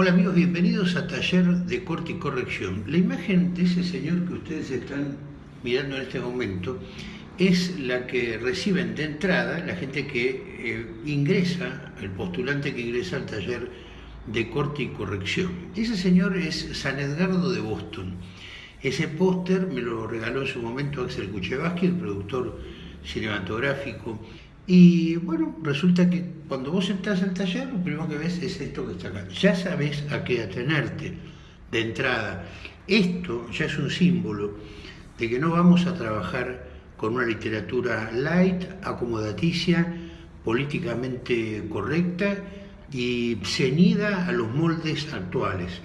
Hola amigos, bienvenidos a Taller de Corte y Corrección. La imagen de ese señor que ustedes están mirando en este momento es la que reciben de entrada la gente que eh, ingresa, el postulante que ingresa al taller de corte y corrección. Ese señor es San Edgardo de Boston. Ese póster me lo regaló en su momento Axel Kuchevaski, el productor cinematográfico y bueno, resulta que cuando vos entras al taller, lo primero que ves es esto que está acá. Ya sabes a qué atenerte de entrada. Esto ya es un símbolo de que no vamos a trabajar con una literatura light, acomodaticia, políticamente correcta y ceñida a los moldes actuales.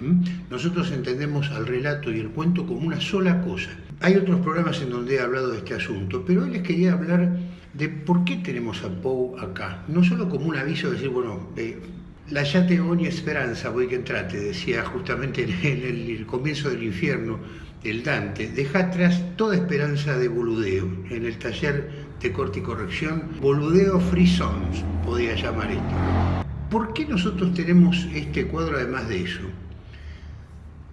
Nosotros entendemos al relato y el cuento como una sola cosa. Hay otros programas en donde he hablado de este asunto, pero hoy les quería hablar de por qué tenemos a Poe acá. No solo como un aviso de decir, bueno, eh, la yate ogni esperanza voy que entrate, decía justamente en el, comienzo del infierno el Dante, deja atrás toda esperanza de boludeo. En el taller de corte y corrección, boludeo free songs, podía llamar esto. ¿Por qué nosotros tenemos este cuadro además de eso?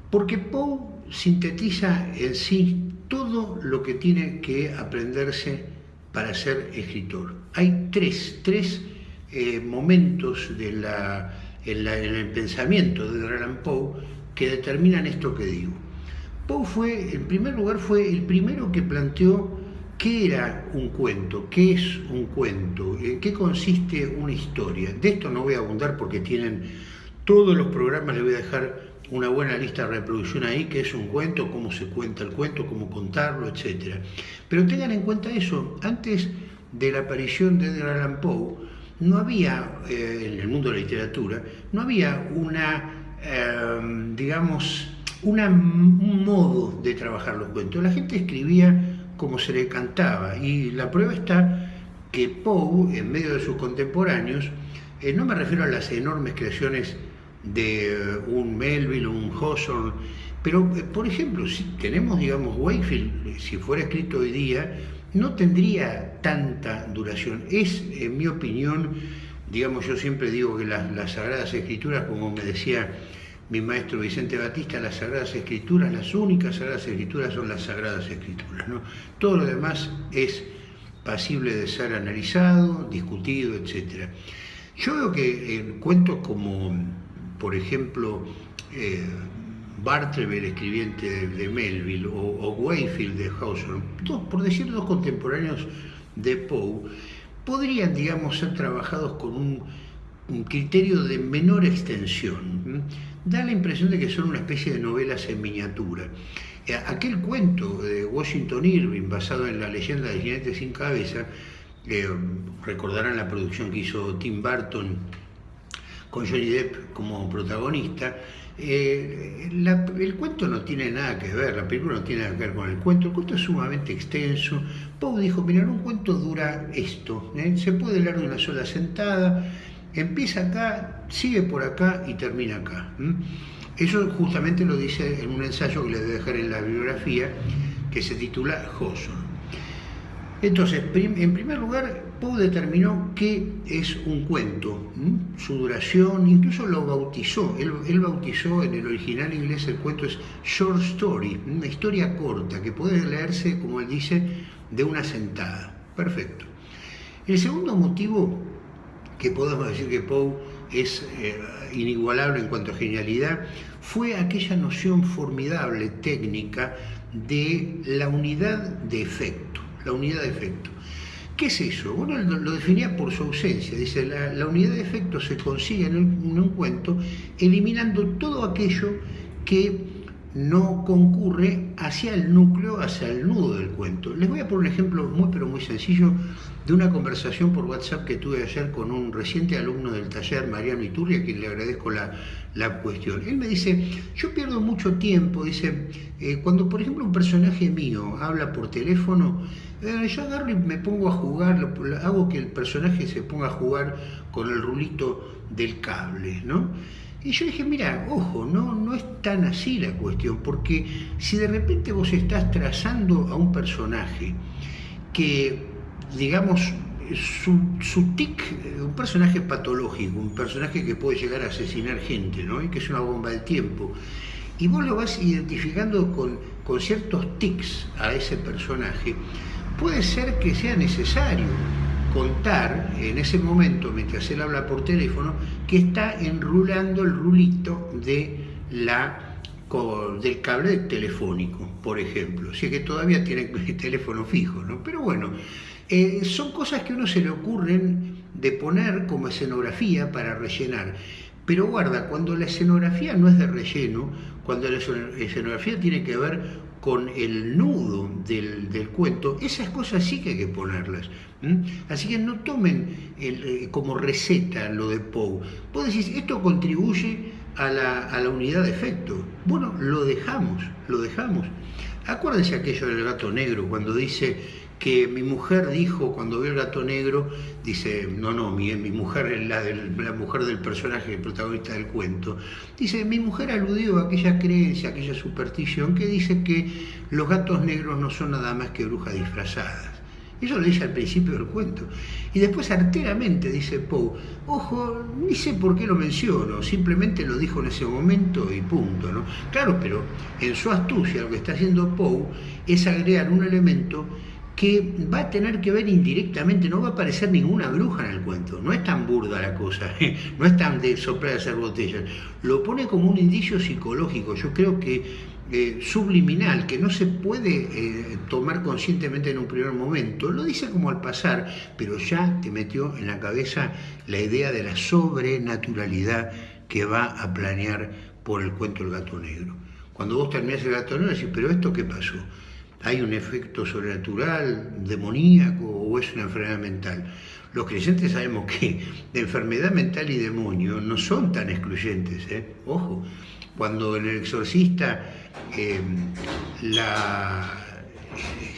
Porque Poe sintetiza en sí todo lo que tiene que aprenderse para ser escritor. Hay tres, tres eh, momentos de la, en, el pensamiento de Allan Poe que determinan esto que digo. Poe fue, en primer lugar, fue el primero que planteó qué era un cuento, qué es un cuento, en qué consiste una historia. De esto no voy a abundar porque tienen todos los programas, les voy a dejar una buena lista de reproducción ahí, que es un cuento, cómo se cuenta el cuento, cómo contarlo, etc. Pero tengan en cuenta eso, antes de la aparición de Edgar Allan Poe, no había, eh, en el mundo de la literatura, no había una, em, digamos, una, un modo de trabajar los cuentos. La gente escribía como se le cantaba y la prueba está que Poe, en medio de sus contemporáneos, eh, no me refiero a las enormes creaciones de eh, un Melville un Hawthorne, pero eh, por ejemplo, si tenemos, digamos, Wakefield, eh, si fuera escrito hoy día, no tendría tanta duración. Es, en mi opinión, digamos, yo siempre digo que las, Sagradas Escrituras, como me decía mi maestro Vicente Batista, las Sagradas Escrituras, las únicas Sagradas Escrituras son las Sagradas Escrituras. ¿no? Todo lo demás es pasible de ser analizado, discutido, etc. Yo veo que en cuentos como por ejemplo, eh, el escribiente de, Melville, o, Wayfield de Hawthorne, por decir dos contemporáneos de Poe, podrían, digamos, ser trabajados con un, criterio de menor extensión. Da la impresión de que son una especie de novelas en miniatura. Eh, aquel cuento de Washington Irving, basado en la leyenda del jinete sin cabeza, eh, recordarán la producción que hizo Tim Burton con Johnny Depp como protagonista. Eh, el cuento no tiene nada que ver, la película no tiene nada que ver con el cuento, el cuento es sumamente extenso. Poe dijo, mira, un cuento dura esto, ¿eh? se puede leer de una sola sentada, empieza acá, sigue por acá y termina acá. Eso justamente lo dice en un ensayo que les voy a dejar en la bibliografía, que se titula Hawthorne. Entonces, en primer lugar, Poe determinó qué es un cuento, su duración, incluso lo bautizó. Él, bautizó en el original inglés el cuento es short story, una historia corta que puede leerse, como él dice, de una sentada. Perfecto. El segundo motivo que podemos decir que Poe es eh, inigualable en cuanto a genialidad fue aquella noción formidable técnica de la unidad de efecto la unidad de efecto. ¿Qué es eso? Bueno, lo definía por su ausencia. Dice, la, unidad de efecto se consigue en un cuento eliminando todo aquello que no concurre hacia el núcleo, hacia el nudo del cuento. Les voy a poner un ejemplo muy pero muy sencillo de una conversación por WhatsApp que tuve ayer con un reciente alumno del taller, Mariano Iturri, a quien le agradezco la, cuestión. Él me dice, yo pierdo mucho tiempo, dice, eh, cuando por ejemplo un personaje mío habla por teléfono, eh, yo agarro y me pongo a jugar, hago que el personaje se ponga a jugar con el rulito del cable, ¿no? Y yo dije, mira, ojo, no, no es tan así la cuestión, porque si de repente vos estás trazando a un personaje que, digamos, su, tic, un personaje patológico, un personaje que puede llegar a asesinar gente, ¿no? Y que es una bomba del tiempo. Y vos lo vas identificando con, con ciertos tics a ese personaje. Puede ser que sea necesario contar en ese momento, mientras él habla por teléfono, que está enrulando el rulito de la del cable telefónico, por ejemplo. Si es que todavía tiene teléfono fijo, ¿no? Pero bueno, eh, son cosas que a uno se le ocurren de poner como escenografía para rellenar. Pero guarda, cuando la escenografía no es de relleno, cuando la escenografía tiene que ver con el nudo del, cuento, esas cosas sí que hay que ponerlas. Así que no tomen eh, como receta lo de Poe. Vos decís, esto contribuye a la, unidad de efecto. Bueno, lo dejamos, lo dejamos. Acuérdense aquello del gato negro, cuando dice que mi mujer dijo, cuando vio el gato negro, dice, no, no, mi, mi mujer la, la mujer del personaje, el protagonista del cuento, dice, mi mujer aludió a aquella creencia, aquella superstición que dice que los gatos negros no son nada más que brujas disfrazadas. Eso lo dice al principio del cuento. Y después arteramente dice Poe, ojo, ni sé por qué lo menciono, simplemente lo dijo en ese momento y punto. ¿no? Claro, pero en su astucia lo que está haciendo Poe es agregar un elemento que va a tener que ver indirectamente, no va a aparecer ninguna bruja en el cuento, no es tan burda la cosa, no es tan de soplar de hacer botellas, lo pone como un indicio psicológico, yo creo que eh, subliminal que no se puede eh, tomar conscientemente en un primer momento, lo dice como al pasar, pero ya te metió en la cabeza la idea de la sobrenaturalidad que va a planear por el cuento El gato negro. Cuando vos terminás el gato negro decís, pero esto qué pasó? ¿Hay un efecto sobrenatural, demoníaco o es una enfermedad mental? Los creyentes sabemos que de enfermedad mental y demonio no son tan excluyentes, ¿eh? ojo. Cuando en el exorcista em, la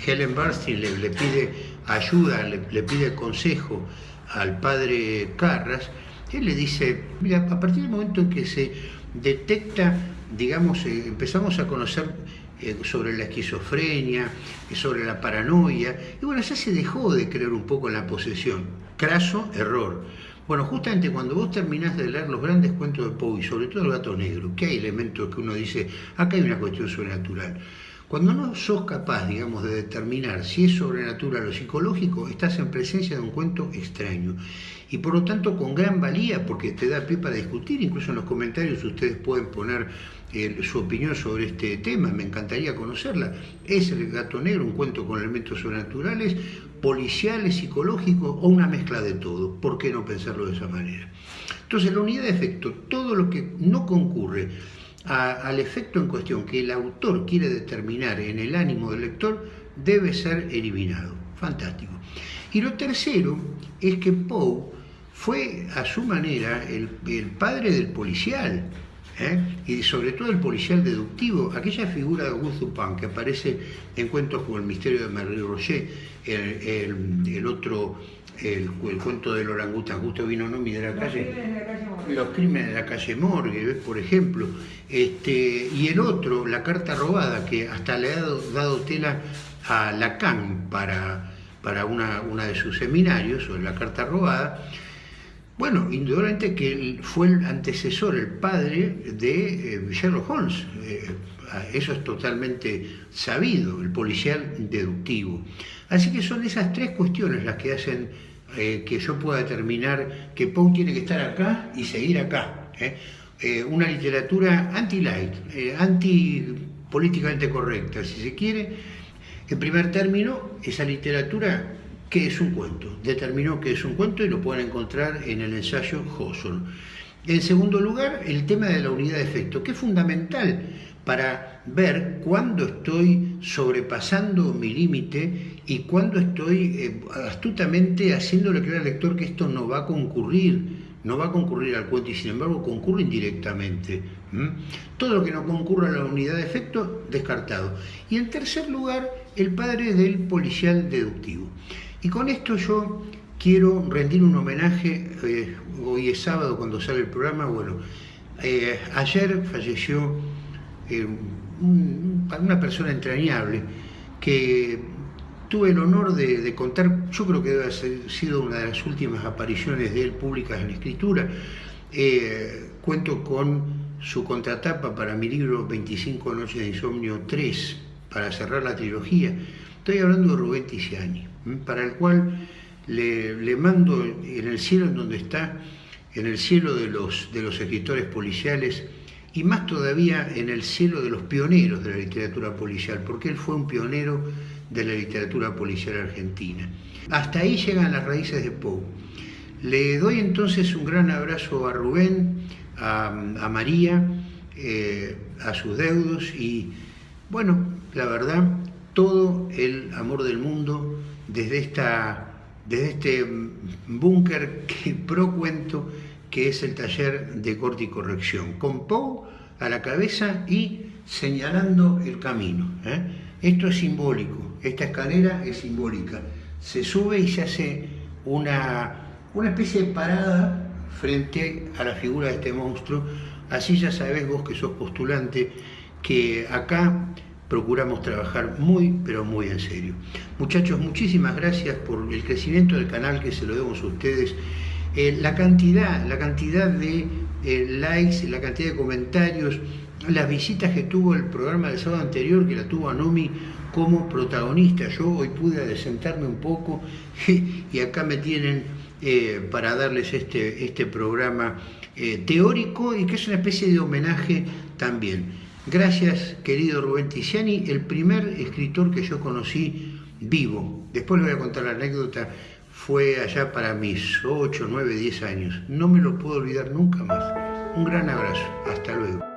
Helen Barstein le, pide ayuda, le, pide consejo al padre Carras, él le dice, mira, a partir del momento en que se detecta, digamos, eh, empezamos a conocer eh, sobre la esquizofrenia, sobre la paranoia, y bueno, ya se dejó de creer un poco en la posesión. Craso error. Bueno, justamente cuando vos terminás de leer los grandes cuentos de Poe sobre todo el gato negro, que hay elementos que uno dice, acá hay una cuestión sobrenatural. Cuando no sos capaz, digamos, de determinar si es sobrenatural o psicológico, estás en presencia de un cuento extraño. Y por lo tanto con gran valía, porque te da pie para discutir, incluso en los comentarios ustedes pueden poner su opinión sobre este tema, me encantaría conocerla. ¿Es el gato negro un cuento con elementos sobrenaturales policiales, psicológicos o una mezcla de todo. ¿Por qué no pensarlo de esa manera? Entonces, la unidad de efecto, todo lo que no concurre al efecto en cuestión que el autor quiere determinar en el ánimo del lector, debe ser eliminado. Fantástico. Y lo tercero es que Poe fue a su manera el, padre del policial, ¿eh? y sobre todo el policial deductivo, aquella figura de Augusto Dupin que aparece en cuentos como El misterio de Marie Roger, el, otro, el, cuento del orangután, justo vino Nomi de la calle, los crímenes de la calle Morgue, por ejemplo, este, y el otro, La carta robada, que hasta le ha dado, tela a Lacan para, para una, una de sus seminarios sobre la carta robada, bueno, indudablemente que fue el antecesor, el padre de eh, Sherlock Holmes. Eh, eso es totalmente sabido, el policial deductivo. Así que son esas tres cuestiones las que hacen eh, que yo pueda determinar que Poe tiene que estar acá y seguir acá. una literatura anti-light, anti-políticamente correcta, si se quiere. En primer término, esa literatura qué es un cuento. Determinó qué es un cuento y lo pueden encontrar en el ensayo Hawthorne. En segundo lugar, el tema de la unidad de efecto, que es fundamental para ver cuándo estoy sobrepasando mi límite y cuándo estoy eh, astutamente haciéndole creer al lector que esto no va a concurrir, no va a concurrir al cuento y sin embargo concurre indirectamente. Todo lo que no concurra a la unidad de efecto, descartado. Y en tercer lugar, el padre del policial deductivo. Y con esto yo quiero rendir un homenaje, eh, hoy es sábado cuando sale el programa, bueno, eh, ayer falleció eh, una persona entrañable que tuve el honor de, contar, yo creo que debe haber sido una de las últimas apariciones de él públicas en escritura. Cuento con su contratapa para mi libro 25 Noches de Insomnio 3, para cerrar la trilogía. Estoy hablando de Rubén Tiziani, para el cual le, mando en el cielo en donde está, en el cielo de los, de los escritores policiales, y más todavía en el cielo de los pioneros de la literatura policial, porque él fue un pionero de la literatura policial argentina. Hasta ahí llegan las raíces de Poe. Le doy entonces un gran abrazo a Rubén, a, María, eh, a sus deudos y, bueno, la verdad, todo el amor del mundo desde, esta, desde este búnker que pro cuento que es el taller de corte y corrección, con Poe a la cabeza y señalando el camino. ¿eh? Esto es simbólico, esta escalera es simbólica. Se sube y se hace una, una especie de parada frente a la figura de este monstruo. Así ya sabés vos que sos postulante que acá procuramos trabajar muy, pero muy en serio. Muchachos, muchísimas gracias por el crecimiento del canal que se lo demos a ustedes. Eh, la cantidad, la cantidad de eh, likes, la cantidad de comentarios, las visitas que tuvo el programa del sábado anterior, que la tuvo Anomi como protagonista. Yo hoy pude desentarme un poco y acá me tienen eh, para darles este, este programa teórico y que es una especie de homenaje también. Gracias, querido Rubén Tiziani, el primer escritor que yo conocí vivo. Después le voy a contar la anécdota. Fue allá para mis 8, 9, 10 años. No me lo puedo olvidar nunca más. Un gran abrazo. Hasta luego.